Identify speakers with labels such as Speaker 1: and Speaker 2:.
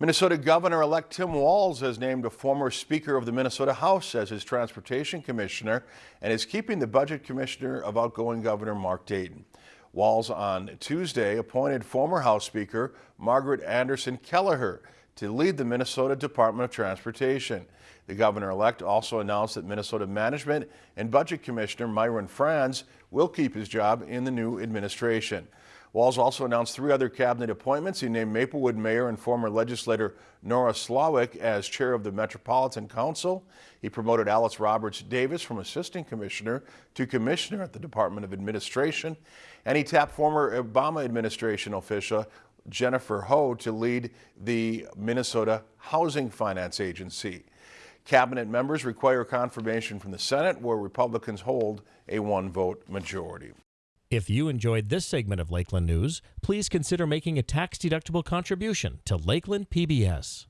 Speaker 1: Minnesota Governor-elect Tim Walz has named a former Speaker of the Minnesota House as his Transportation Commissioner and is keeping the Budget Commissioner of outgoing Governor Mark Dayton. Walz on Tuesday appointed former House Speaker Margaret Anderson Kelliher to lead the Minnesota Department of Transportation. The governor-elect also announced that Minnesota Management and Budget Commissioner Myron Frans will keep his job in the new administration. Walz also announced three other cabinet appointments. He named Maplewood Mayor and former legislator Nora Slawik as chair of the Metropolitan Council. He promoted Alice Roberts Davis from assistant commissioner to commissioner at the Department of Administration. And he tapped former Obama administration official Jennifer Ho to lead the Minnesota Housing Finance Agency. Cabinet members require confirmation from the Senate, where Republicans hold a one-vote majority.
Speaker 2: If you enjoyed this segment of Lakeland News, please consider making a tax-deductible contribution to Lakeland PBS.